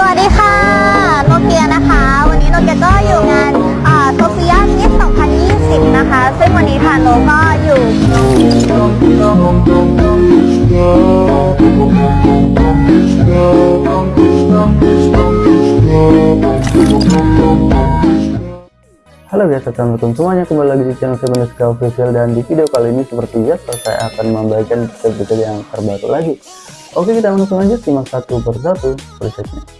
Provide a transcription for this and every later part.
สวัสดีค่ะ โนเกียนะคะ วันนี้โนเกียก็อยู่งานโซเฟียมิส2020 นะคะ ซึ่งวันนี้ทางโนก็อยู่ Halo guys, assalamualaikum semuanya kembali lagi di channel Sebeneska Official dan di video kali ini seperti biasa saya akan membagikan berita yang terbaru lagi. Oke kita langsung aja simak satu persatu presetnya.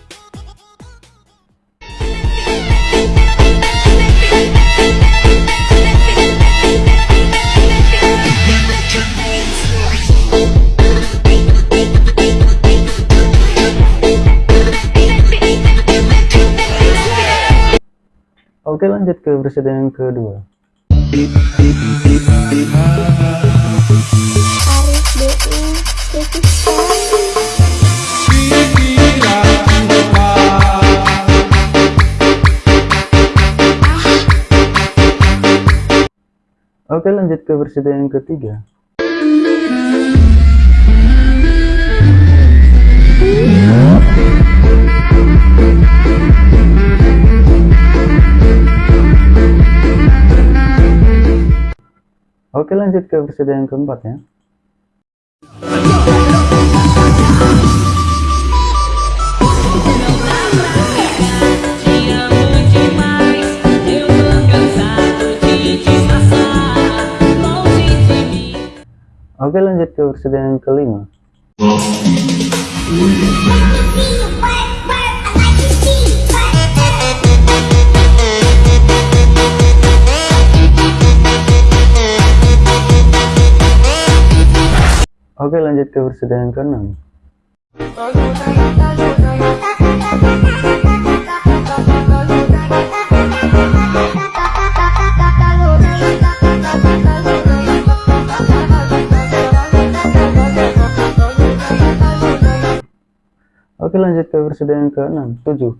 Oke lanjut ke presiden yang kedua. Oke lanjut ke presiden yang ketiga. Oke lanjut ke presiden yang keempat ya. Oke lanjut ke presiden yang kelima. Oke lanjut ke yang keenam. Oke lanjut ke yang keenam, tujuh.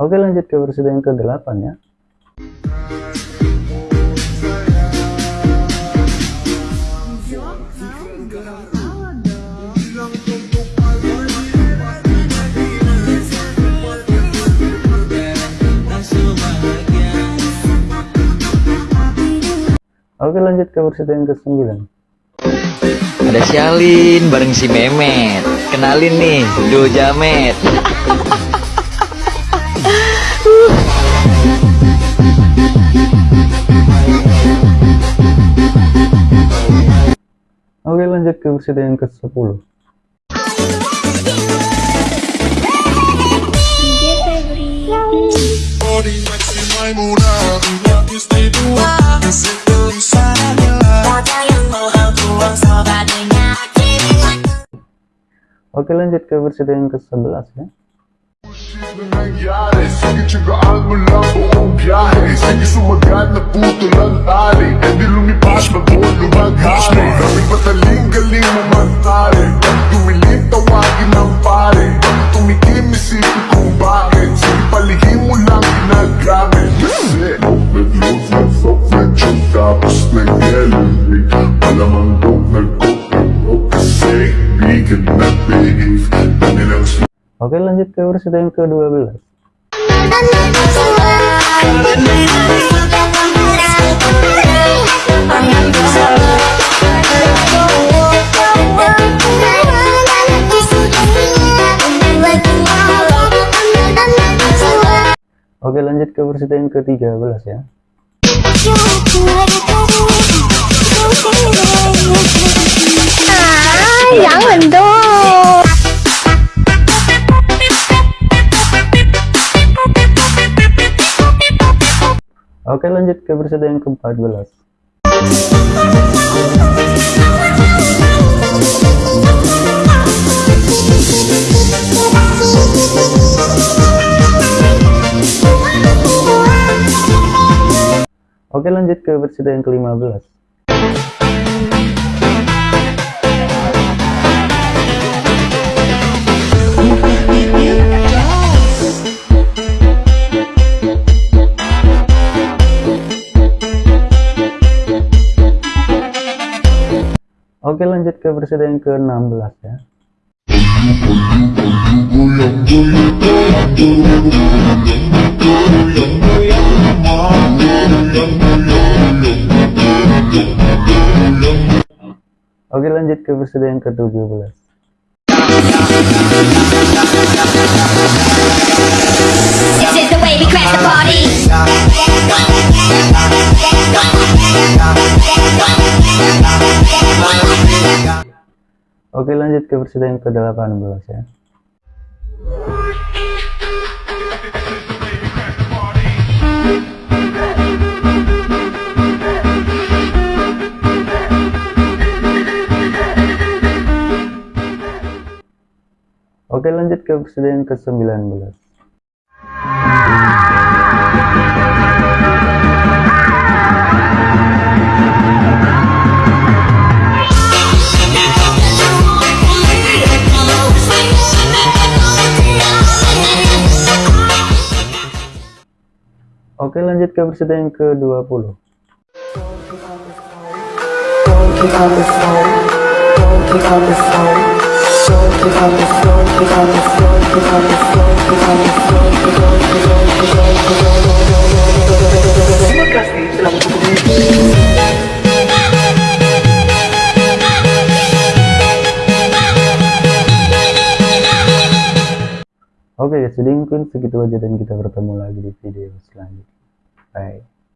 Oke lanjut ke presiden yang ke-8 ya. Oke lanjut ke presiden yang ke-9. Ada si Alin bareng si Memet. Kenalin nih, Duo Jamet. Oke lanjut ke presiden yang ke-10. DJ Febri. Body maxi Maimuna Yang istimewa Seperti Sarabila Oke lanjut ke presiden yang ke-11 ya. Nangyari? Sige tsagaan mo lang buong biyahe. Sige sumagat na puto lang tali. E di lumipas bago lumaghari. Daming pataling galing mo magtari Pag dumilim tawagin ng pare. Pag tumikim isipin kung bakit. Sige palihim mo lang ginagamit. Kasi Nag-lose ng soft medyo tapos nag-elevate Oke lanjut ke presiden yang ke-12. Oke lanjut ke presiden yang ke-13 ya. Ah, jangan dong. Oke lanjut ke presiden yang ke-14. Oke lanjut ke presiden yang ke-15. Lanjut ke yang ke-16 ya. Oke lanjut ke yang ke-17. Oke lanjut ke peserta yang ke-18 ya. Oke lanjut ke peserta yang ke-19. Oke lanjut ke peserta yang ke-20. Oke guys, jadi mungkin segitu aja dan kita bertemu lagi di video selanjutnya. 哎。